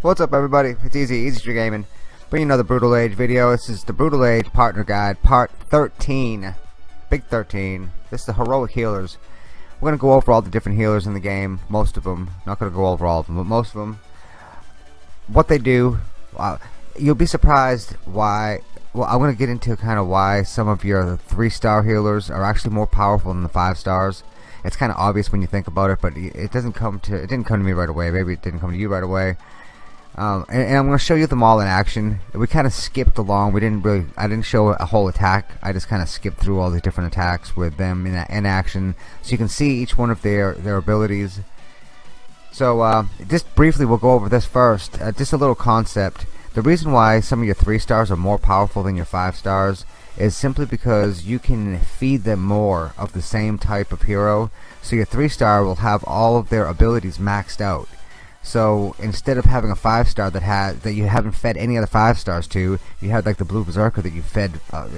What's up everybody? It's Easy, Easy Street Gaming. Bringing another Brutal Age video. This is the Brutal Age Partner Guide, Part 13. Big 13. This is the Heroic Healers. We're going to go over all the different healers in the game. Most of them. Not going to go over all of them, but most of them. What they do. Uh, you'll be surprised why... Well, I'm going to get into kind of why some of your 3-star healers are actually more powerful than the 5 stars it's kind of obvious when you think about it but it doesn't come to it didn't come to me right away maybe it didn't come to you right away um, and, and, I'm going to show you them all in action. We kind of skipped along. We didn't really. I didn't show a whole attack. I just kind of skipped through all the different attacks with them in, in action, so you can see each one of their their abilities. So uh, just briefly, we'll go over this first. Uh, just a little concept. The reason why some of your three stars are more powerful than your five stars is simply because you can feed them more of the same type of hero. So your three star will have all of their abilities maxed out so instead of having a five star that had that you haven't fed any other five stars to, you had like the blue berserker that you fed uh,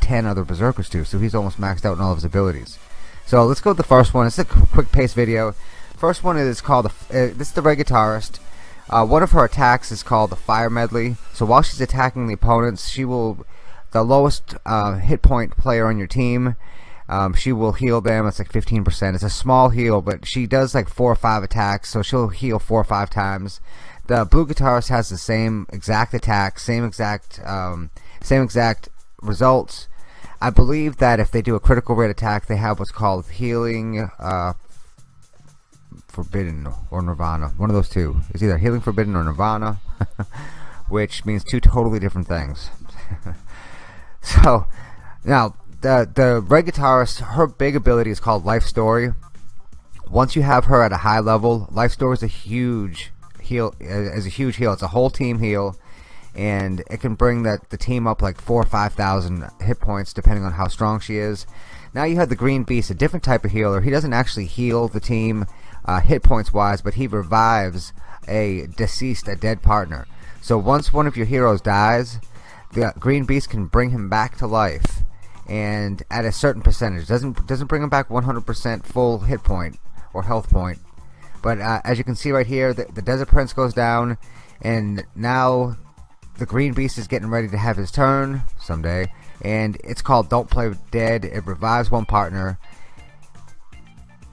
ten other berserkers to. So he's almost maxed out in all of his abilities. So let's go with the first one. It's a quick pace video. First one is called the, uh, this is the Red Guitarist. Uh, one of her attacks is called the Fire Medley. So while she's attacking the opponents, she will the lowest uh, hit point player on your team um, she will heal them. It's like 15%. It's a small heal, but she does like four or five attacks, so she'll heal four or five times. The blue guitarist has the same exact attack, same exact, um, same exact results. I believe that if they do a critical rate attack, they have what's called healing uh, forbidden or nirvana. One of those two. It's either healing forbidden or nirvana, which means two totally different things. so now the the red guitarist, her big ability is called Life Story. Once you have her at a high level, Life Story is a huge heal. Is a huge heal. It's a whole team heal, and it can bring that the team up like four or five thousand hit points depending on how strong she is. Now you have the Green Beast, a different type of healer. He doesn't actually heal the team uh, hit points wise, but he revives a deceased, a dead partner. So once one of your heroes dies, the Green Beast can bring him back to life and at a certain percentage. Doesn't doesn't bring them back 100% full hit point or health point. But uh, as you can see right here the, the desert prince goes down and now the green beast is getting ready to have his turn someday and it's called don't play dead. It revives one partner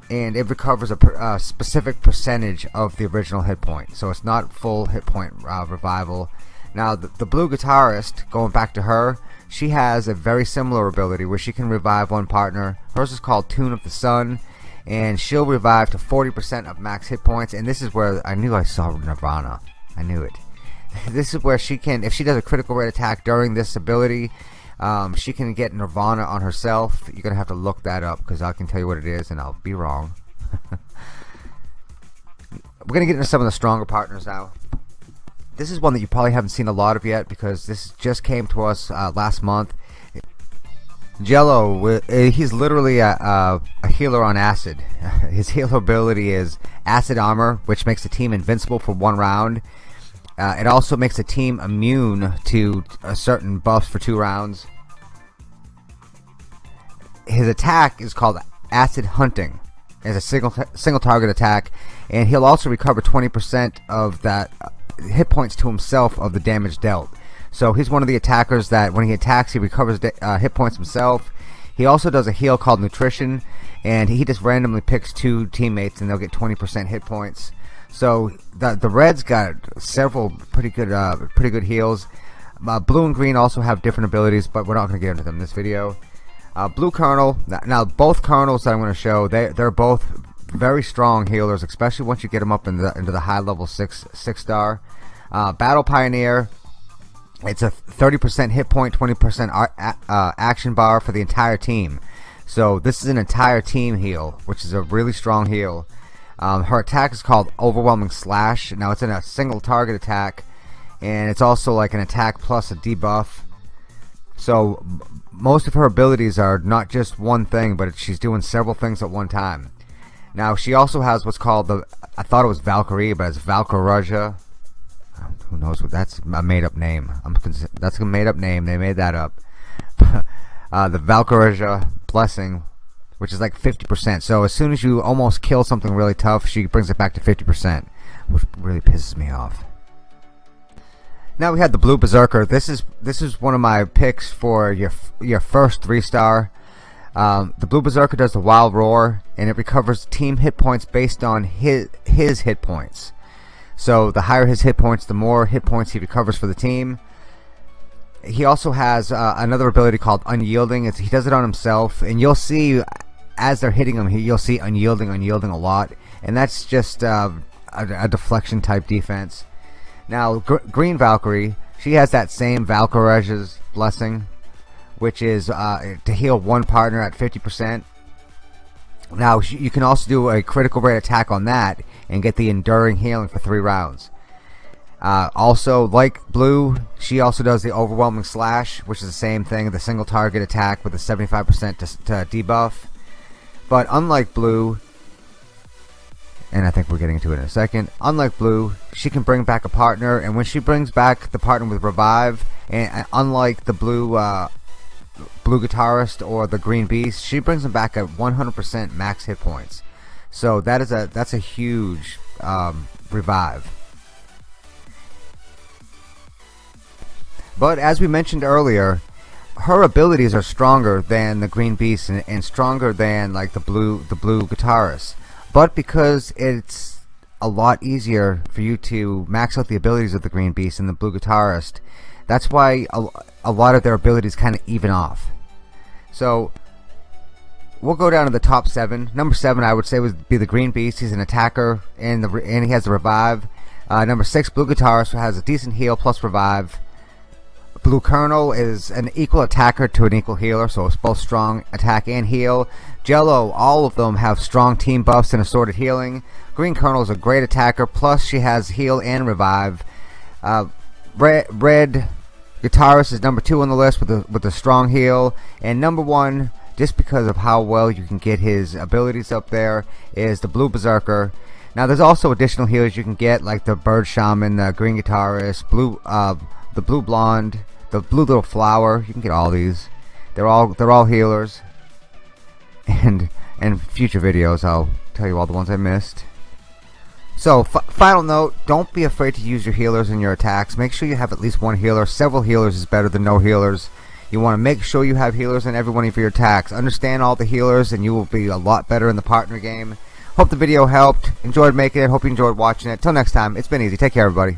and it recovers a, a specific percentage of the original hit point. So it's not full hit point uh, revival. Now the, the blue guitarist going back to her she has a very similar ability where she can revive one partner. Hers is called Tune of the Sun, and she'll revive to 40% of max hit points. And this is where I knew I saw Nirvana. I knew it. This is where she can, if she does a critical rate attack during this ability, um, she can get Nirvana on herself. You're gonna have to look that up because I can tell you what it is, and I'll be wrong. We're gonna get into some of the stronger partners now this is one that you probably haven't seen a lot of yet because this just came to us uh, last month. Jello, uh, he's literally a, a, a, healer on acid. His healer ability is acid armor, which makes the team invincible for one round. Uh, it also makes the team immune to certain buffs for two rounds. His attack is called acid hunting. It's a single single target attack, and he'll also recover 20% of that hit points to himself of the damage dealt. So he's one of the attackers that when he attacks, he recovers uh, hit points himself. He also does a heal called Nutrition, and he just randomly picks two teammates, and they'll get 20% hit points. So the the Reds got several pretty good uh, pretty good heals. Uh, blue and green also have different abilities, but we're not going to get into them in this video. Uh, blue Colonel. Now both Colonels that I'm going to show, they they're both very strong healers, especially once you get them up into the, into the high level six six star. Uh, Battle Pioneer. It's a 30% hit point, 20% uh, action bar for the entire team. So this is an entire team heal, which is a really strong heal. Um, her attack is called Overwhelming Slash. Now it's in a single target attack, and it's also like an attack plus a debuff. So most of her abilities are not just one thing, but she's doing several things at one time. Now she also has what's called the I thought it was Valkyrie, but it's Valkyraja. Who knows what that's a made up name. I'm that's a made up name. They made that up. uh, the Valkyraja blessing, which is like 50%. So as soon as you almost kill something really tough, she brings it back to 50%, which really pisses me off. Now we have the Blue Berserker. This is this is one of my picks for your your first three star. Um, the Blue Berserker does the Wild Roar, and it recovers team hit points based on his his hit points. So the higher his hit points, the more hit points he recovers for the team. He also has uh, another ability called Unyielding. It's, he does it on himself, and you'll see as they're hitting him, you'll see Unyielding, Unyielding a lot, and that's just uh, a, a deflection type defense. Now, Gr Green Valkyrie, she has that same Valkyrie's blessing, which is uh, to heal one partner at 50%. Now, you can also do a critical rate attack on that and get the enduring healing for three rounds. Uh, also, like Blue, she also does the overwhelming slash, which is the same thing, the single target attack with a 75% to, to debuff. But unlike Blue, and I think we're getting into it in a second. Unlike Blue, she can bring back a partner, and when she brings back the partner with Revive, and unlike the Blue uh, Blue Guitarist or the Green Beast, she brings them back at 100% max hit points. So that is a that's a huge um, revive. But as we mentioned earlier, her abilities are stronger than the Green Beast and, and stronger than like the blue the blue guitarist but because it's a lot easier for you to max out the abilities of the Green Beast and the Blue Guitarist, that's why a, a lot of their abilities kind of even off. So we'll go down to the top seven. Number seven, I would say, would be the Green Beast. He's an attacker, and the and he has the revive. Uh, number six, Blue Guitarist, has a decent heal plus revive. Blue Colonel is an equal attacker to an equal healer, so it's both strong attack and heal. Jello, all of them have strong team buffs and assorted healing. Green Colonel is a great attacker, plus she has heal and revive. Uh, Red, Red Guitarist is number two on the list with a, with a strong heal. And number one, just because of how well you can get his abilities up there, is the Blue Berserker. Now there's also additional healers you can get, like the Bird Shaman, the Green Guitarist, Blue, uh, the Blue Blonde, the Blue Little Flower. You can get all these. They're all they're all healers and in future videos I'll tell you all the ones I missed. So, final note, don't be afraid to use your healers in your attacks. Make sure you have at least one healer. Several healers is better than no healers. You want to make sure you have healers in every one of your attacks. Understand all the healers and you will be a lot better in the partner game. Hope the video helped. Enjoyed making it. Hope you enjoyed watching it. Till next time, it's been easy. Take care, everybody.